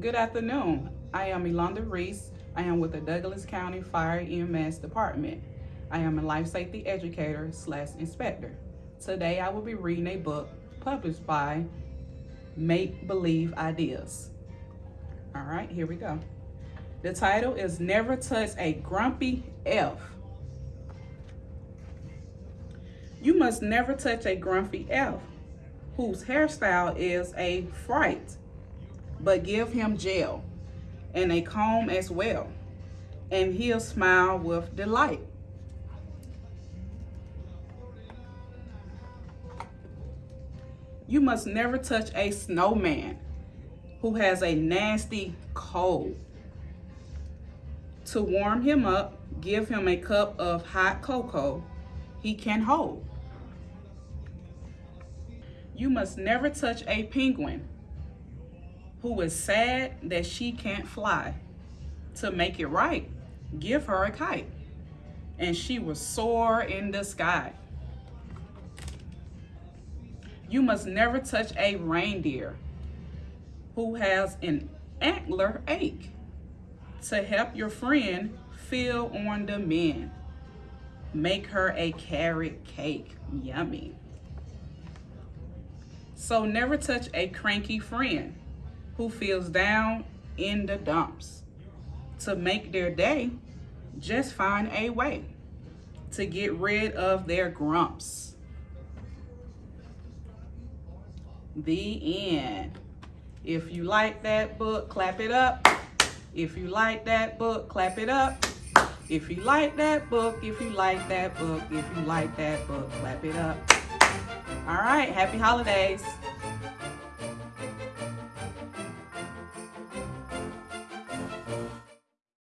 Good afternoon. I am Elonda Reese. I am with the Douglas County Fire EMS Department. I am a life safety educator slash inspector. Today I will be reading a book published by Make Believe Ideas. All right, here we go. The title is Never Touch a Grumpy Elf. You must never touch a grumpy elf whose hairstyle is a fright but give him gel and a comb as well, and he'll smile with delight. You must never touch a snowman who has a nasty cold. To warm him up, give him a cup of hot cocoa he can hold. You must never touch a penguin who is sad that she can't fly. To make it right, give her a kite. And she will soar in the sky. You must never touch a reindeer who has an antler ache. To help your friend feel on the mend, make her a carrot cake. Yummy. So never touch a cranky friend who feels down in the dumps. To make their day, just find a way to get rid of their grumps. The end. If you like that book, clap it up. If you like that book, clap it up. If you like that book, if you like that book, if you like that book, clap it up. All right, happy holidays.